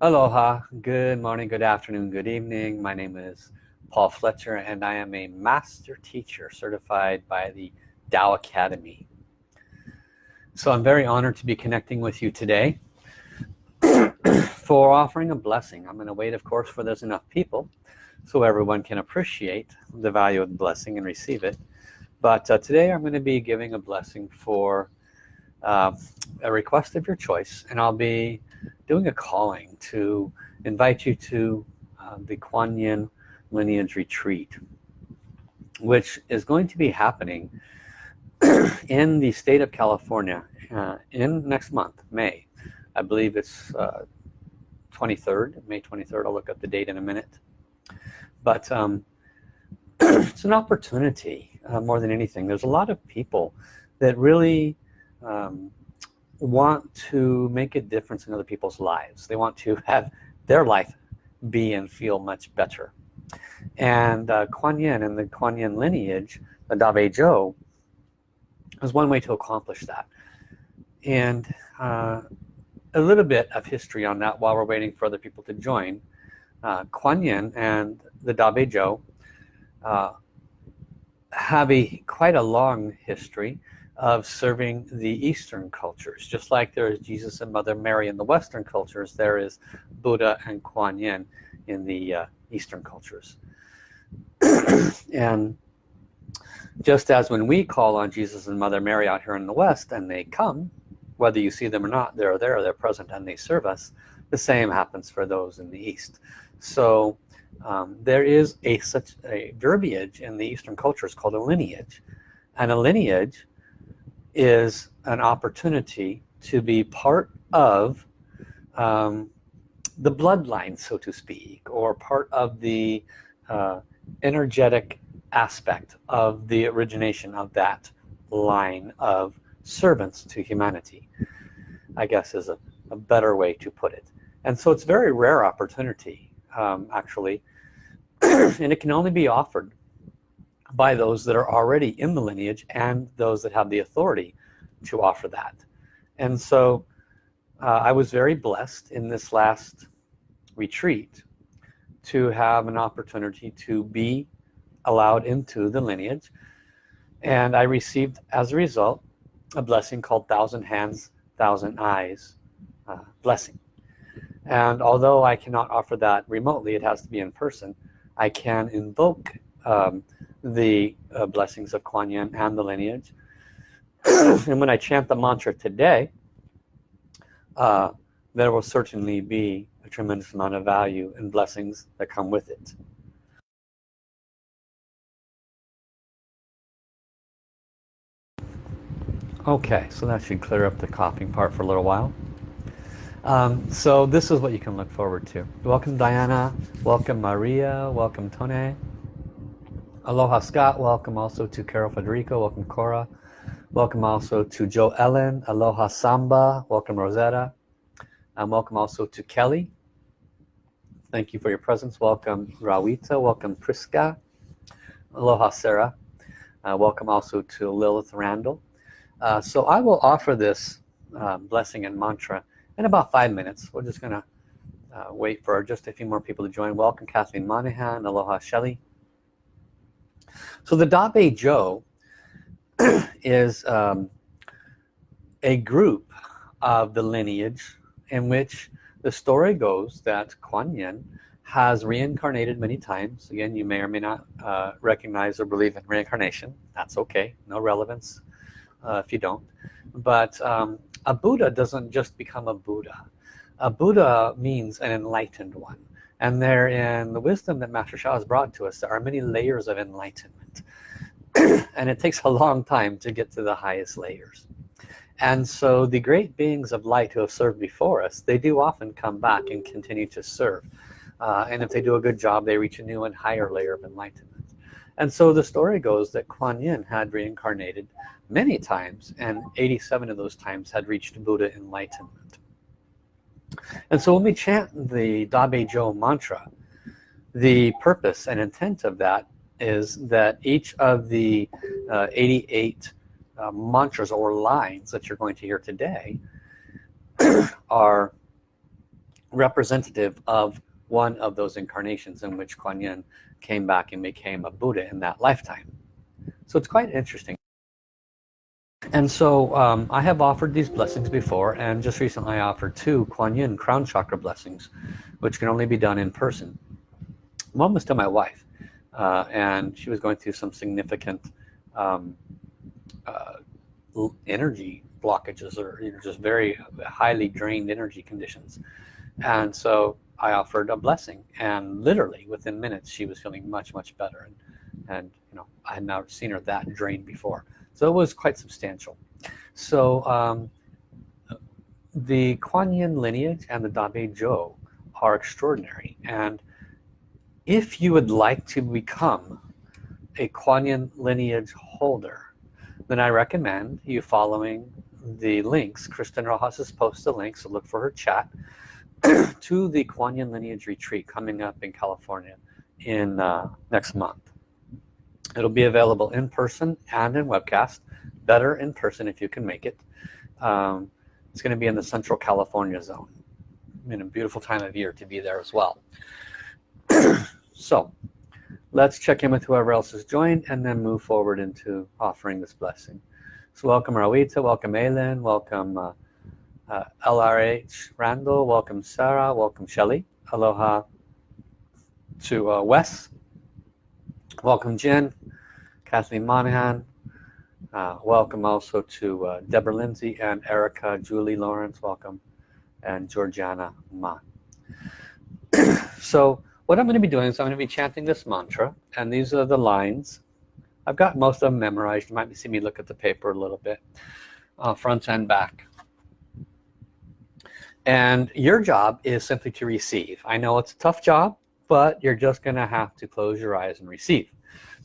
Aloha, good morning, good afternoon, good evening. My name is Paul Fletcher and I am a master teacher certified by the Tao Academy. So I'm very honored to be connecting with you today for offering a blessing. I'm going to wait of course for there's enough people so everyone can appreciate the value of the blessing and receive it. But uh, today I'm going to be giving a blessing for uh, a request of your choice and I'll be doing a calling to invite you to uh, the Kuan Yin lineage retreat which is going to be happening in the state of California uh, in next month May. I believe it's uh, 23rd May 23rd I'll look up the date in a minute. But um, it's an opportunity uh, more than anything. There's a lot of people that really um, want to make a difference in other people's lives. They want to have their life be and feel much better. And uh, Kuan Yin and the Kuan Yin lineage the Da Bei Zhou is one way to accomplish that. And uh, a little bit of history on that while we're waiting for other people to join. Uh, Kuan Yin and the Da Bei Zhou uh, have a quite a long history of serving the Eastern cultures. Just like there is Jesus and Mother Mary in the Western cultures, there is Buddha and Kuan Yin in the uh, Eastern cultures. and just as when we call on Jesus and Mother Mary out here in the West and they come, whether you see them or not, they're there, they're present and they serve us, the same happens for those in the East. So um, there is a such a verbiage in the Eastern cultures called a lineage. And a lineage is an opportunity to be part of um, the bloodline so to speak or part of the uh, energetic aspect of the origination of that line of servants to humanity I guess is a, a better way to put it. And so it's very rare opportunity um, actually. And it can only be offered by those that are already in the lineage and those that have the authority to offer that. And so uh, I was very blessed in this last retreat to have an opportunity to be allowed into the lineage. And I received as a result a blessing called thousand hands thousand eyes uh, blessing. And although I cannot offer that remotely it has to be in person I can invoke um, the uh, blessings of Kuan Yin and the lineage. And when I chant the mantra today uh, there will certainly be a tremendous amount of value and blessings that come with it. Okay so that should clear up the coughing part for a little while. Um, so this is what you can look forward to. Welcome Diana. Welcome Maria. Welcome Tone Aloha Scott welcome also to Carol Federico welcome Cora welcome also to Joe Ellen Aloha Samba welcome Rosetta and welcome also to Kelly. Thank you for your presence. Welcome Rawita welcome Priska Aloha Sarah uh, welcome also to Lilith Randall. Uh, so I will offer this uh, blessing and mantra in about five minutes. We're just gonna uh, wait for just a few more people to join. Welcome Kathleen Monahan Aloha Shelley so the Da Bei Zhou is um, a group of the lineage in which the story goes that Kuan Yin has reincarnated many times. Again you may or may not uh, recognize or believe in reincarnation. That's okay. No relevance uh, if you don't. But um, a Buddha doesn't just become a Buddha. A Buddha means an enlightened one and there in the wisdom that Master Sha has brought to us. There are many layers of enlightenment. And it takes a long time to get to the highest layers. And so the great beings of light who have served before us they do often come back and continue to serve. Uh, and if they do a good job they reach a new and higher layer of enlightenment. And so the story goes that Kuan Yin had reincarnated many times and 87 of those times had reached Buddha enlightenment and so when we chant the Da Bei Zhou mantra the purpose and intent of that is that each of the uh, 88 uh, mantras or lines that you're going to hear today are representative of one of those incarnations in which Kuan Yin came back and became a Buddha in that lifetime. So it's quite interesting and so um, I have offered these blessings before and just recently I offered two Kuan Yin crown chakra blessings which can only be done in person. One was to my wife uh, and she was going through some significant um, uh, energy blockages or you know, just very highly drained energy conditions. And so I offered a blessing and literally within minutes she was feeling much much better. And, and you know I had never seen her that drained before so it was quite substantial. So um, the Kuan Yin lineage and the Da Bei Zhou are extraordinary. And if you would like to become a Kuan Yin lineage holder then I recommend you following the links. Kristen Rojas has posted the link so look for her chat to the Kuan Yin lineage retreat coming up in California in uh, next month it'll be available in person and in webcast. Better in person if you can make it. Um, it's going to be in the Central California zone. In a beautiful time of year to be there as well. So let's check in with whoever else has joined and then move forward into offering this blessing. So welcome Rawita, welcome Aylin, welcome uh, uh, LRH Randall, welcome Sarah, welcome Shelly, aloha to uh, Wes, welcome Jen, Kathleen Monahan, uh, welcome also to uh, Deborah Lindsay and Erica, Julie Lawrence, welcome, and Georgiana Ma. so what I'm going to be doing is I'm going to be chanting this mantra and these are the lines. I've got most of them memorized. You might see me look at the paper a little bit uh, front and back. And your job is simply to receive. I know it's a tough job but you're just gonna have to close your eyes and receive.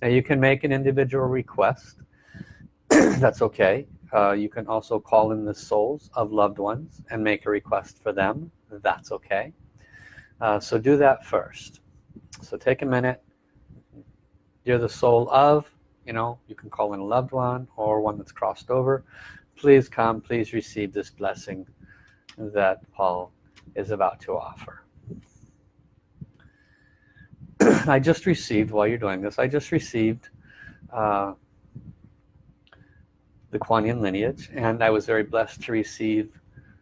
Now you can make an individual request. That's okay. Uh, you can also call in the souls of loved ones and make a request for them. That's okay. Uh, so do that first. So take a minute. You're the soul of you know you can call in a loved one or one that's crossed over. Please come please receive this blessing that Paul is about to offer I just received while you're doing this I just received uh, the Kuan Yin lineage and I was very blessed to receive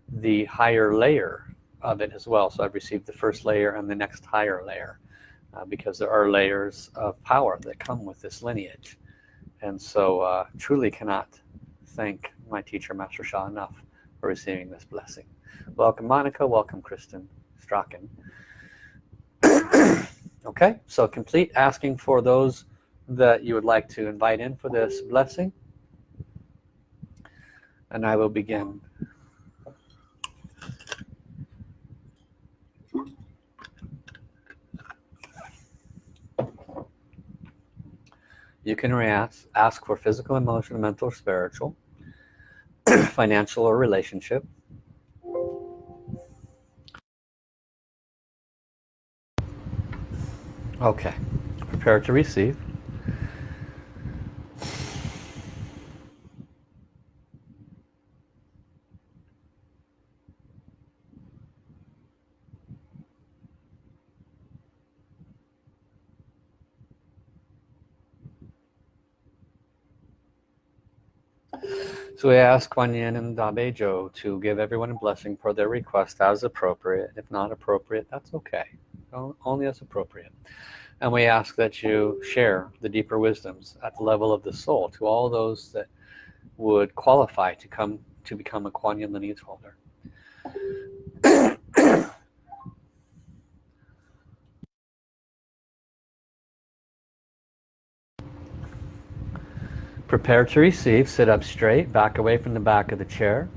the higher layer of it as well. So I've received the first layer and the next higher layer uh, because there are layers of power that come with this lineage. And so uh, truly cannot thank my teacher Master Sha enough for receiving this blessing. Welcome Monica. Welcome Kristen Strachan okay so complete asking for those that you would like to invite in for this blessing. And I will begin. You can ask, ask for physical emotional mental or spiritual financial or relationship okay prepare to receive So we ask Kuan Yin and Da Bei Zhou to give everyone a blessing for their request as appropriate. If not appropriate, that's okay. Only as appropriate. And we ask that you share the deeper wisdoms at the level of the soul to all those that would qualify to come to become a Kuan Yin lineage holder. Prepare to receive, sit up straight, back away from the back of the chair.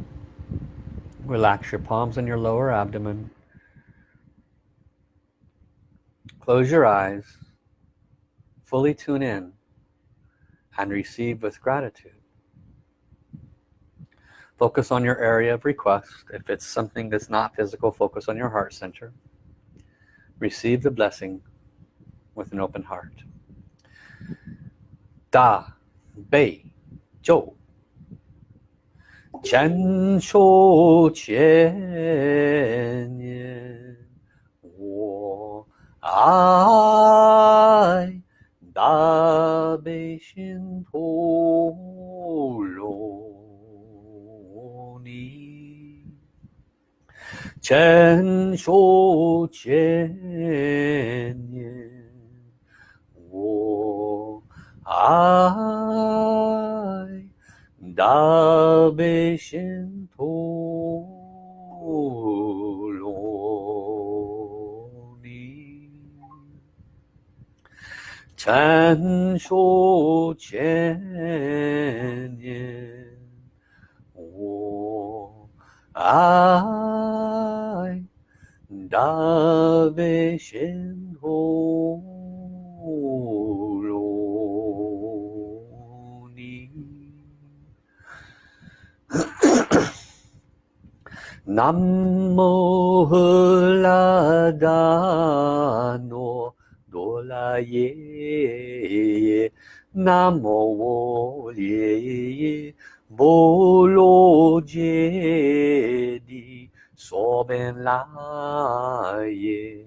Relax your palms on your lower abdomen. Close your eyes, fully tune in and receive with gratitude. Focus on your area of request. If it's something that's not physical, focus on your heart center. Receive the blessing with an open heart. Da 背咒千手千年 爱大悲心陀罗尼，千手千年，我爱大悲心禅说千年，我爱大悲心陀罗尼。南 揭谛，娑遍拉耶，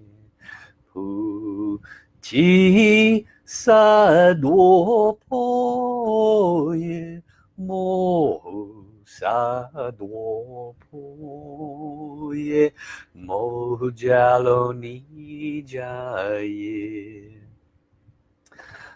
菩提萨埵婆耶，摩诃萨埵婆耶，摩诃迦罗尼迦耶。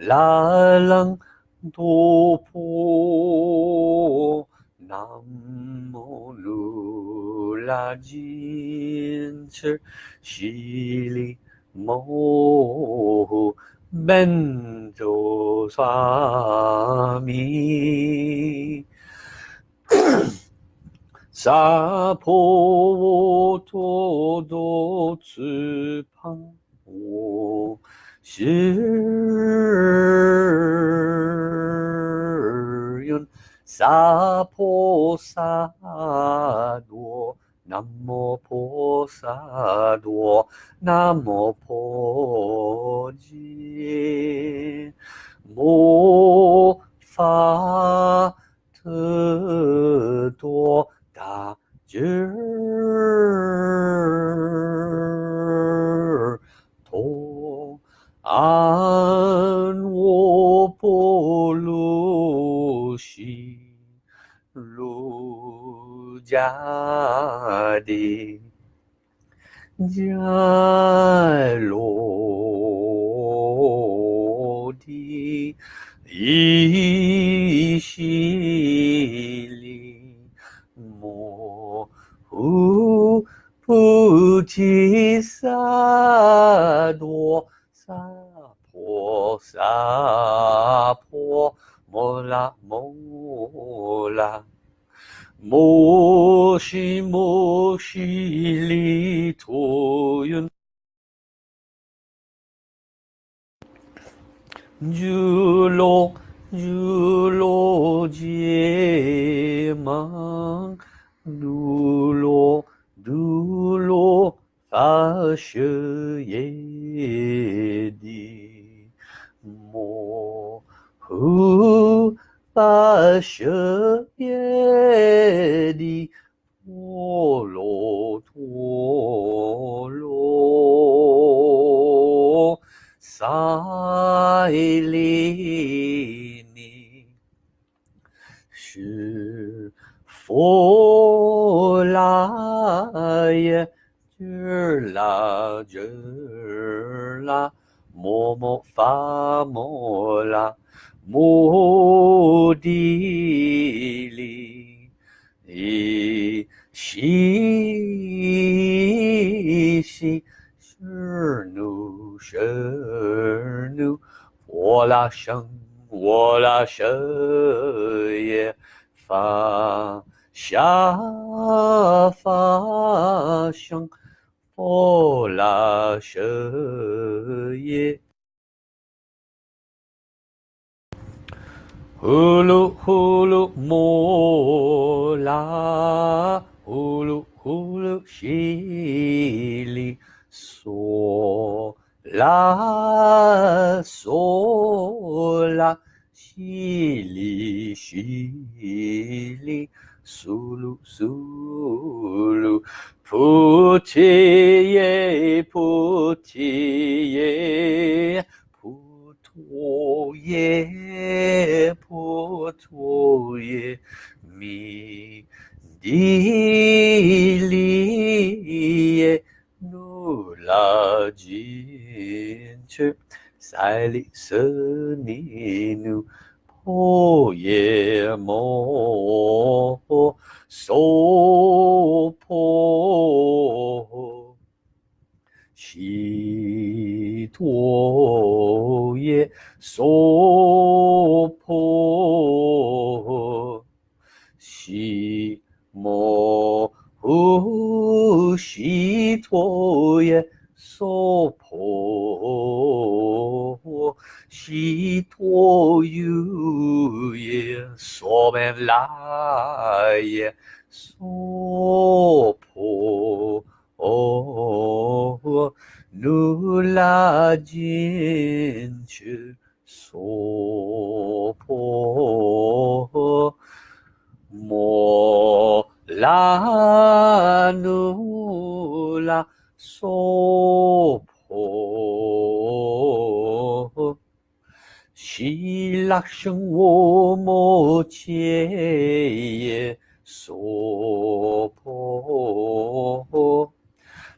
라랑 도포 남모 룰라진철 실리 모호 멘조사미 사포도도 츠팡오 시은 사포사도 남모포사도 남모포지 모파트도 다즈 就。 줄로 줄로지망 눌로 눌로 사셔예디. 모흐 사셔예디. 오로 도 sileni sur folai gerla gerla momo famola modili e she 拉生我拉舍耶，发下发生，婆拉舍耶。呼噜呼噜摩拉，呼噜呼噜西里嗦 La sola shili shili sulu sulu putiye putiye putoye putoye mi ye. La chin 尼努破耶摩娑婆悉陀耶娑婆悉摩 musi twoje sopo si twoje sobenlaje sopo nula jinchu sopo mo 라누라 소포. 신락승오모제예 소포.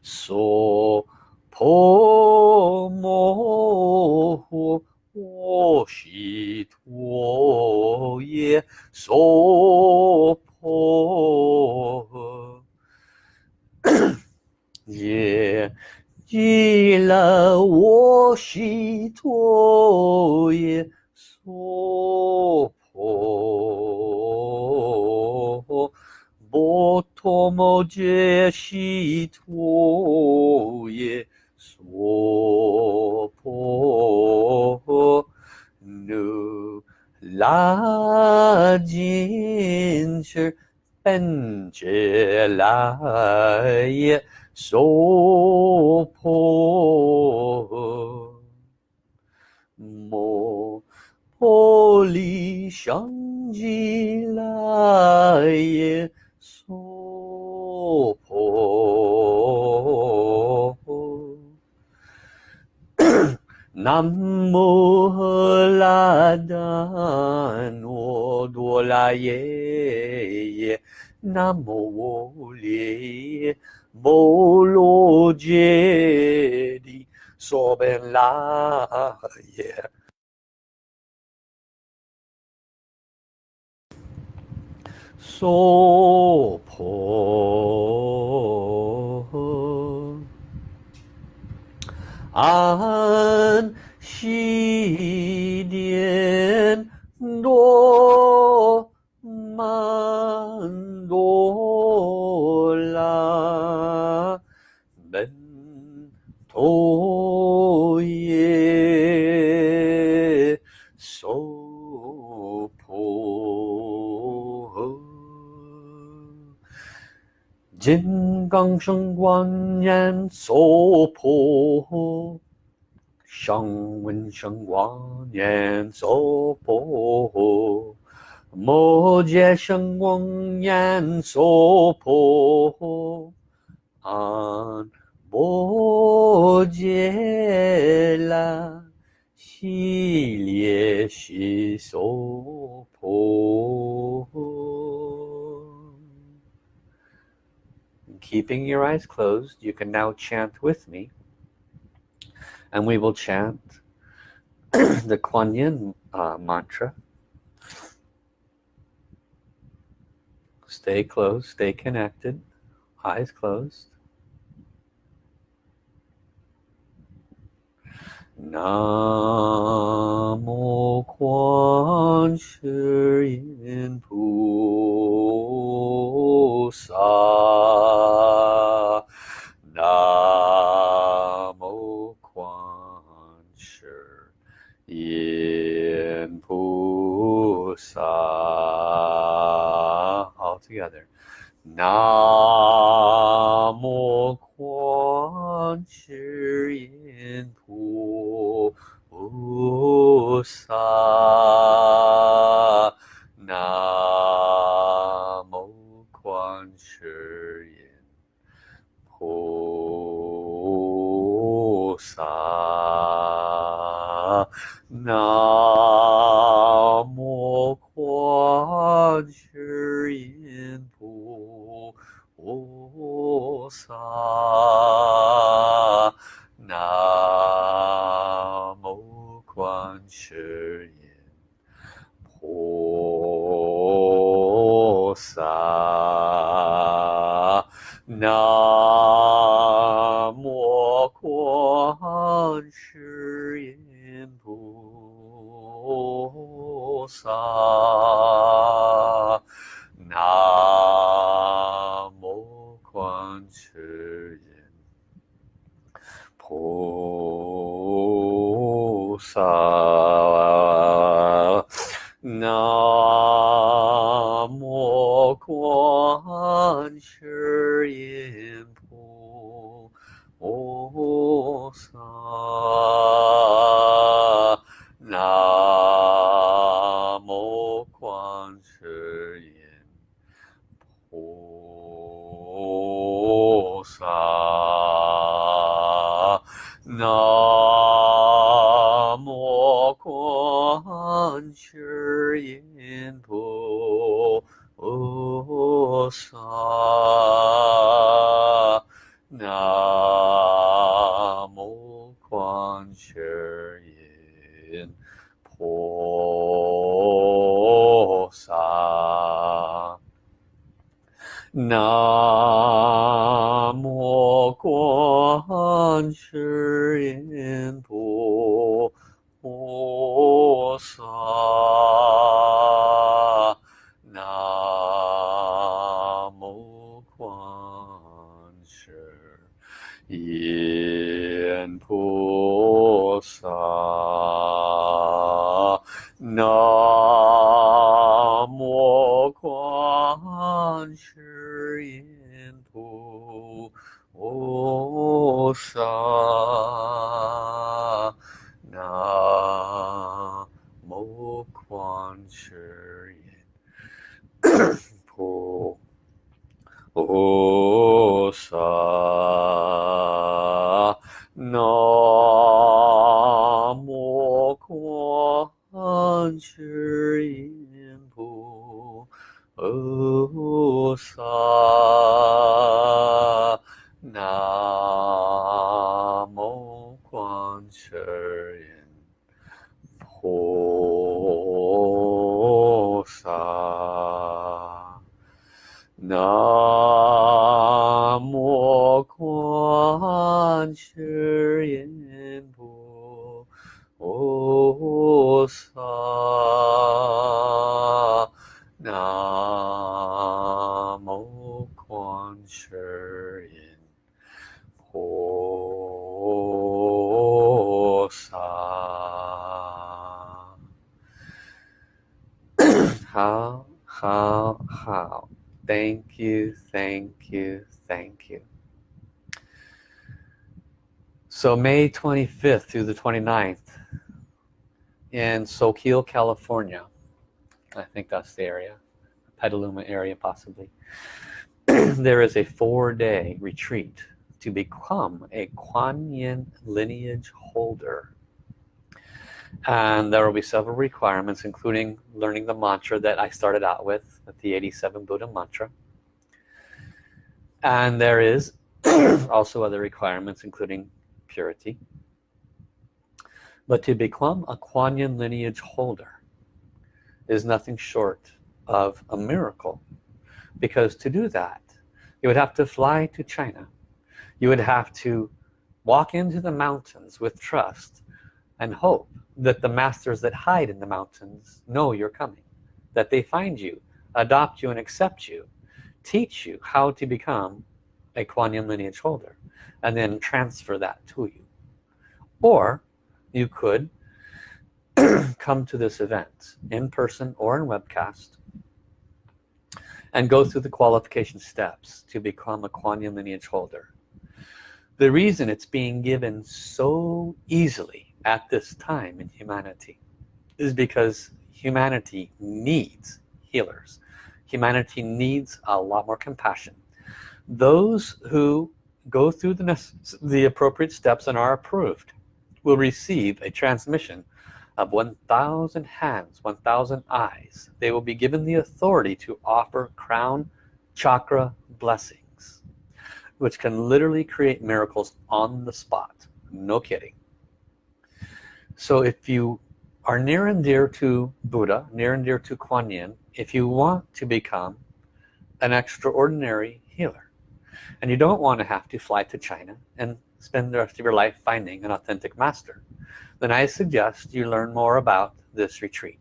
소포모. 我摩切耶娑婆。诃耶娑婆耶极乐我悉陀耶娑婆诃波陀摩揭悉陀来。手。南无哆啦耶，南无耶，波罗揭谛，娑婆诃。唵。悉殿多曼多拉门陀耶娑。金刚圣观念娑婆诃，上闻圣观念娑婆，摩羯圣观念娑婆，安摩羯啦，悉列悉娑婆。keeping your eyes closed you can now chant with me and we will chant the Kuan Yin uh, mantra. Stay closed stay connected eyes closed. Namo Quan Shi No. 菩萨。also 念菩萨 Po Sa 音菩萨。nature in Hosa Nam Mo Quan So May 25th through the 29th in Soquel, California. I think that's the area. Petaluma area possibly. there is a four-day retreat to become a Kuan Yin lineage holder. And there will be several requirements including learning the mantra that I started out with, with the 87 Buddha mantra. And there is also other requirements including purity. But to become a Kuan Yin lineage holder is nothing short of a miracle. Because to do that, you would have to fly to China. You would have to walk into the mountains with trust and hope that the masters that hide in the mountains know you're coming. That they find you, adopt you and accept you, teach you how to become a Kuan Yin lineage holder and then transfer that to you. Or you could come to this event in person or in webcast and go through the qualification steps to become a Kuan Yin lineage holder. The reason it's being given so easily at this time in humanity is because humanity needs healers. Humanity needs a lot more compassion. Those who go through the, the appropriate steps and are approved will receive a transmission of 1,000 hands, 1,000 eyes. They will be given the authority to offer crown chakra blessings, which can literally create miracles on the spot. No kidding. So if you are near and dear to Buddha, near and dear to Kuan Yin, if you want to become an extraordinary healer, and you don't want to have to fly to China and spend the rest of your life finding an authentic master, then I suggest you learn more about this retreat.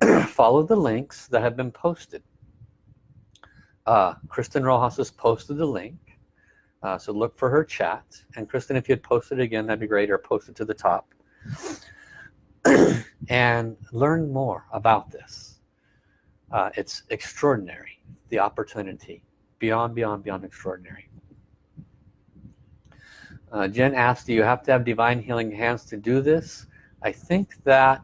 Follow the links that have been posted. Uh, Kristen Rojas has posted the link. Uh, so look for her chat. And Kristen, if you had posted again, that'd be great, or post it to the top. and learn more about this. Uh, it's extraordinary, the opportunity. Beyond, beyond, beyond extraordinary. Uh, Jen asked, do you have to have divine healing hands to do this? I think that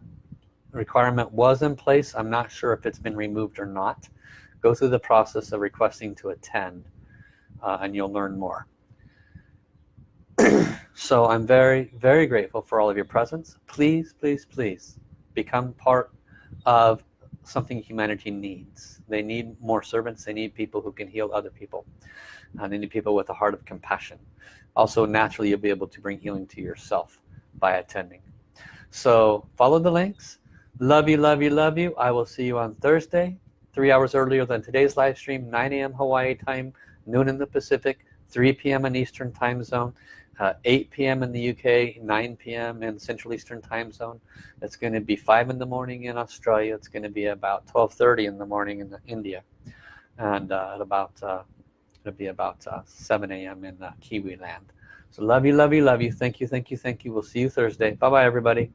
requirement was in place. I'm not sure if it's been removed or not. Go through the process of requesting to attend uh, and you'll learn more. so I'm very, very grateful for all of your presence. Please, please, please become part of something humanity needs. They need more servants. They need people who can heal other people. and they need people with a heart of compassion also naturally you'll be able to bring healing to yourself by attending so follow the links love you love you love you I will see you on Thursday three hours earlier than today's live stream 9 a.m. Hawaii time noon in the Pacific 3 p.m. in Eastern time zone uh, 8 p.m. in the UK 9 p.m. in Central Eastern time zone it's going to be 5 in the morning in Australia it's going to be about 12:30 in the morning in India and uh, at about uh, it'll be about uh, 7 a.m. in uh, Kiwi land so love you love you love you thank you thank you thank you we'll see you Thursday bye bye everybody